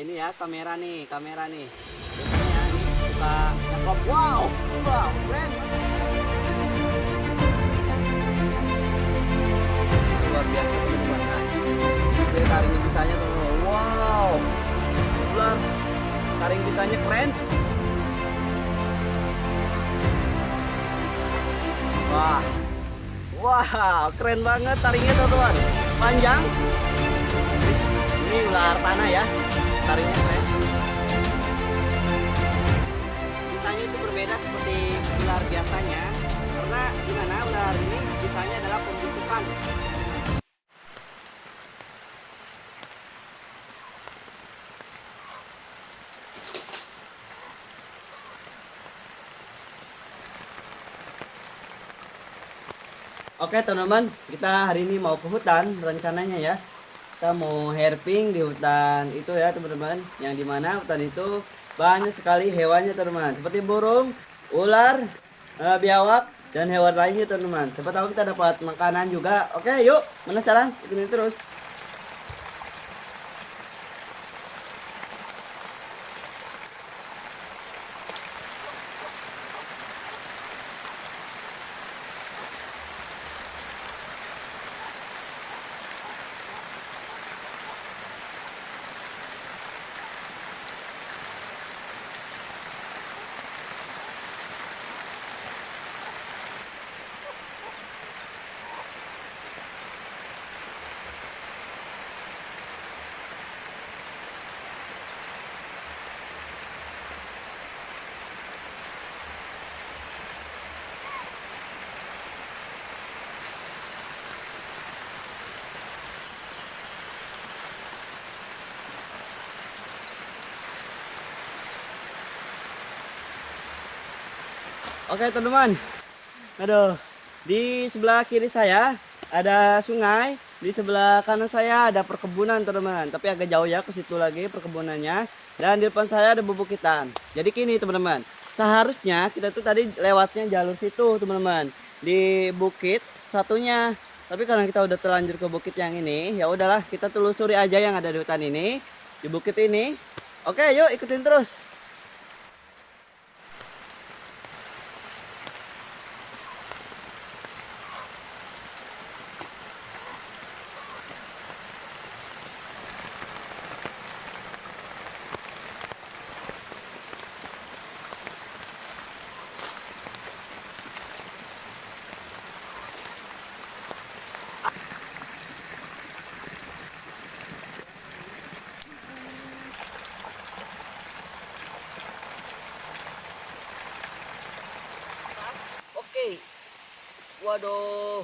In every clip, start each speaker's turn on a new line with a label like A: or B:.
A: ini ya kamera nih, kamera nih. Biasanya suka nangkap. Wow, wow, keren. Luar biasa teman-teman. Nah, ini taring bisanya tuh. Wow, ular taring bisanya keren. Wah, wow, keren banget taringnya teman-teman. Panjang, ini ular tanah ya taringnya keren bisanya itu berbeda seperti ular biasanya karena gimana ular ini bisanya adalah pembusukan Oke teman-teman, kita hari ini mau ke hutan rencananya ya. Kita mau herping di hutan itu ya teman-teman. Yang di mana hutan itu banyak sekali hewannya teman-teman. Seperti burung, ular, eh, biawak, dan hewan lainnya teman-teman. Siapa tahu kita dapat makanan juga. Oke yuk, penasaran? Ikutin terus. Oke teman-teman. Aduh, di sebelah kiri saya ada sungai, di sebelah kanan saya ada perkebunan teman-teman. Tapi agak jauh ya ke situ lagi perkebunannya. Dan di depan saya ada bubukitan. Jadi gini teman-teman, seharusnya kita tuh tadi lewatnya jalur situ teman-teman. Di bukit satunya. Tapi karena kita udah terlanjur ke bukit yang ini, ya udahlah kita telusuri aja yang ada di hutan ini, di bukit ini. Oke, yuk ikutin terus. Oke. Waduh.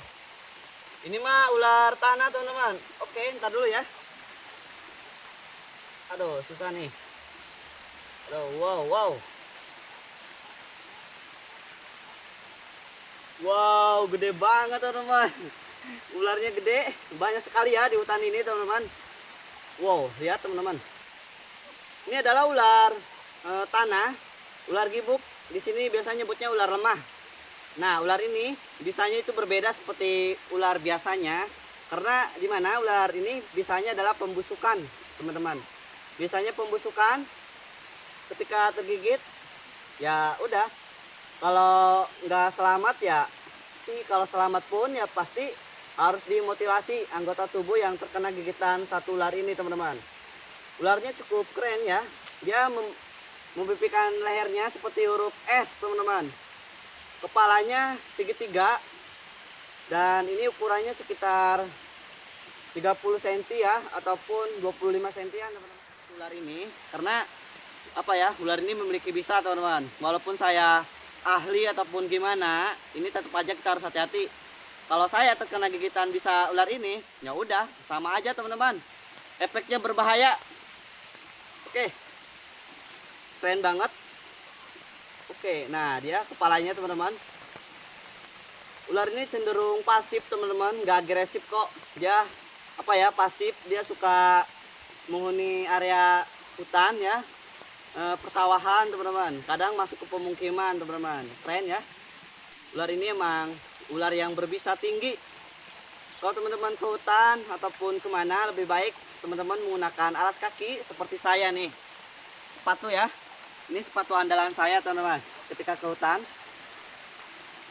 A: Ini mah ular tanah, teman-teman. Oke, ntar dulu ya. Aduh, susah nih. Aduh, wow, wow. Wow, gede banget, teman-teman. Ularnya gede, banyak sekali ya di hutan ini, teman-teman. Wow, lihat, teman-teman. Ini adalah ular eh, tanah, ular gibuk. Di sini biasanya nyebutnya ular lemah. Nah, ular ini bisanya itu berbeda seperti ular biasanya karena di mana ular ini bisanya adalah pembusukan, teman-teman. Biasanya pembusukan ketika tergigit ya udah. Kalau nggak selamat ya kalau selamat pun ya pasti harus dimotivasi anggota tubuh yang terkena gigitan satu ular ini, teman-teman. Ularnya cukup keren ya. Dia mem mempipikan lehernya seperti huruf S, teman-teman kepalanya segitiga dan ini ukurannya sekitar 30 cm ya ataupun 25 cm ya teman-teman. Ular ini karena apa ya ular ini memiliki bisa teman-teman. Walaupun saya ahli ataupun gimana ini tetap aja kita harus hati-hati. Kalau saya terkena gigitan bisa ular ini ya udah sama aja teman-teman. Efeknya berbahaya. Oke. Keren banget Oke, nah dia kepalanya teman-teman. Ular ini cenderung pasif teman-teman, nggak agresif kok. Dia apa ya pasif, dia suka menghuni area hutan ya, e, persawahan teman-teman. Kadang masuk ke pemukiman teman-teman. Keren ya. Ular ini emang ular yang berbisa tinggi. kalau teman-teman ke hutan ataupun ke mana lebih baik teman-teman menggunakan alas kaki seperti saya nih sepatu ya ini sepatu andalan saya teman-teman ketika ke hutan.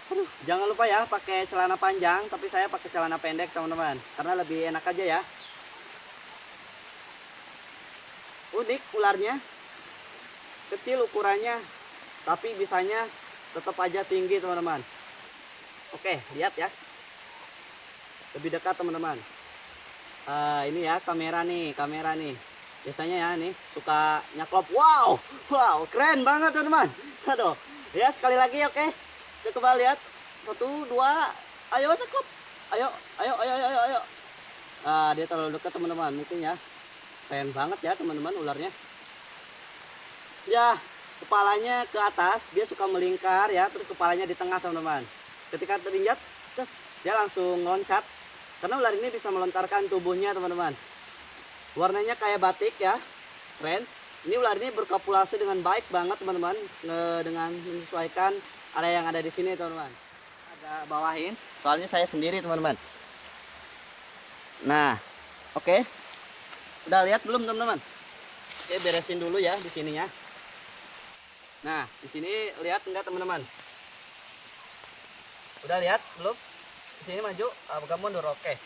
A: Aduh, jangan lupa ya pakai celana panjang tapi saya pakai celana pendek teman-teman karena lebih enak aja ya. Unik ularnya. Kecil ukurannya tapi bisanya tetap aja tinggi teman-teman. Oke lihat ya. Lebih dekat teman-teman. Uh, ini ya kamera nih kamera nih. Biasanya ya nih suka nyaklop. Wow wow keren banget teman-teman. Aduh ya sekali lagi oke. Okay. coba lihat. Satu dua. Ayo cakep. Ayo ayo ayo ayo ayo. Ah, dia terlalu dekat teman-teman. Mungkin ya. Keren banget ya teman-teman ularnya. Ya kepalanya ke atas. Dia suka melingkar ya. Terus kepalanya di tengah teman-teman. Ketika terinjak ces dia langsung loncat. Karena ular ini bisa melontarkan tubuhnya teman-teman. Warnanya kayak batik ya. Keren ini ular ini berkopulasi dengan baik banget teman-teman. Dengan menyesuaikan area yang ada di sini teman-teman. Agak bawahin. Soalnya saya sendiri teman-teman. Nah oke. Okay. udah lihat belum teman-teman? Oke beresin dulu ya di sininya. Nah di sini lihat enggak teman-teman? Udah lihat belum? Di sini maju agak mundur? Oke. Okay.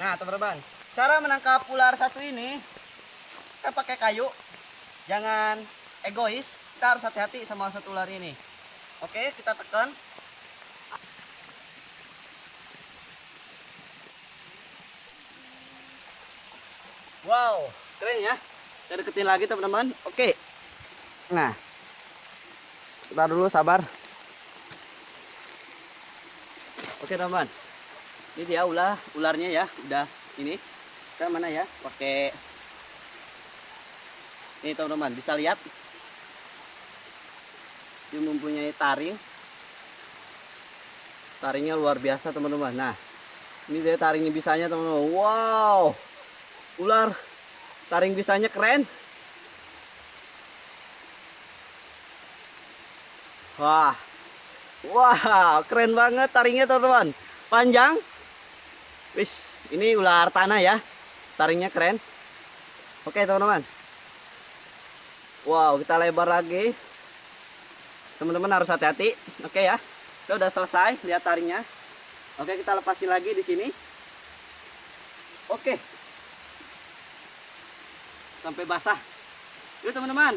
A: Nah, teman-teman, cara menangkap ular satu ini kita pakai kayu. Jangan egois, kita harus hati-hati sama satu ular ini. Oke, kita tekan. Wow, keren ya. Kita deketin lagi teman-teman. Oke. Nah, kita dulu sabar. Oke teman-teman ini dia ulah ularnya ya udah ini kita mana ya? Pakai ini teman-teman bisa lihat. Dia mempunyai taring. Taringnya luar biasa teman-teman. Nah ini dia taringnya bisanya teman-teman. Wow! Ular taring bisanya keren. Wah. Wah keren banget taringnya teman-teman. Panjang. Wis, ini ular tanah ya. Taringnya keren. Oke, teman-teman. Wow, kita lebar lagi. Teman-teman harus hati-hati. Oke ya. Kita udah selesai lihat taringnya. Oke, kita lepasin lagi di sini. Oke. Sampai basah. Yuk, teman-teman.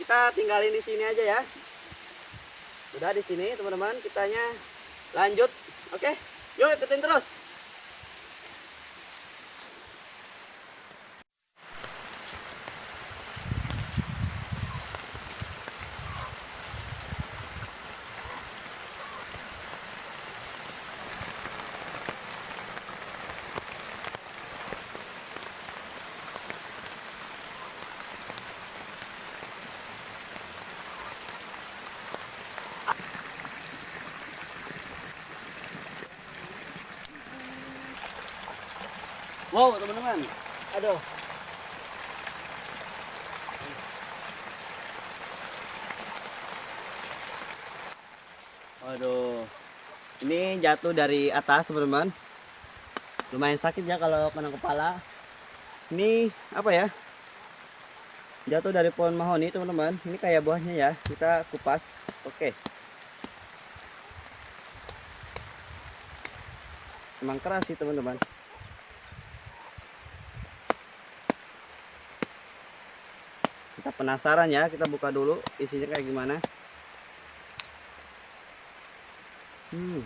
A: Kita tinggalin di sini aja ya. Udah di sini, teman-teman. Kitanya lanjut. Oke. Yuk, ikutin terus. Wow, teman-teman. Aduh. Waduh. Ini jatuh dari atas, teman-teman. Lumayan sakit ya kalau kena kepala. Ini apa ya? Jatuh dari pohon mahoni, teman-teman. Ini kayak buahnya ya. Kita kupas. Oke. Emang keras sih, teman-teman. Kita penasaran ya kita buka dulu isinya kayak gimana. Hmm.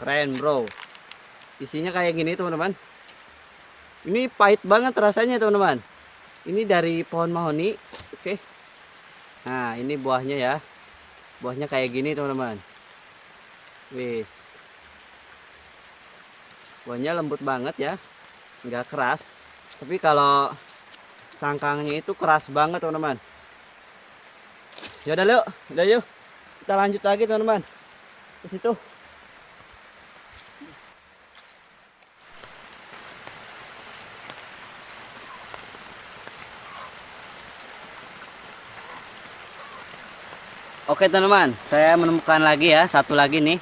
A: keren bro. Isinya kayak gini teman-teman. Ini pahit banget rasanya teman-teman. Ini dari pohon mahoni. Oke. Nah ini buahnya ya buahnya kayak gini teman-teman. Wis. Buahnya lembut banget ya. Nggak keras. Tapi kalau cangkangnya itu keras banget teman-teman. Ya udah yuk udah yuk. Kita lanjut lagi teman-teman. Ke situ Oke teman-teman, saya menemukan lagi ya satu lagi nih.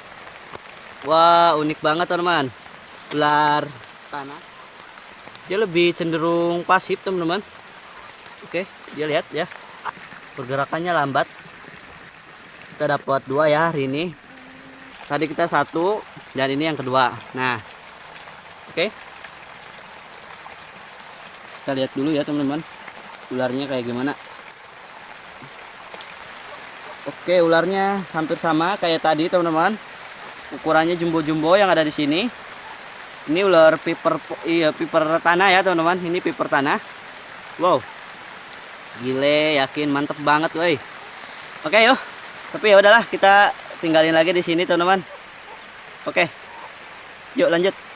A: Wah unik banget teman-teman, ular tanah. Dia lebih cenderung pasif teman-teman. Oke, dia lihat ya, pergerakannya lambat. Kita dapat dua ya hari ini. Tadi kita satu dan ini yang kedua. Nah, oke. Kita lihat dulu ya teman-teman, ularnya kayak gimana. Oke, ularnya hampir sama kayak tadi, teman-teman. Ukurannya jumbo-jumbo yang ada di sini. Ini ular piper iya piper tanah ya, teman-teman. Ini piper tanah. Wow. Gile, yakin mantep banget, woi. Oke, yuk. Tapi ya udahlah, kita tinggalin lagi di sini, teman-teman. Oke. Yuk lanjut.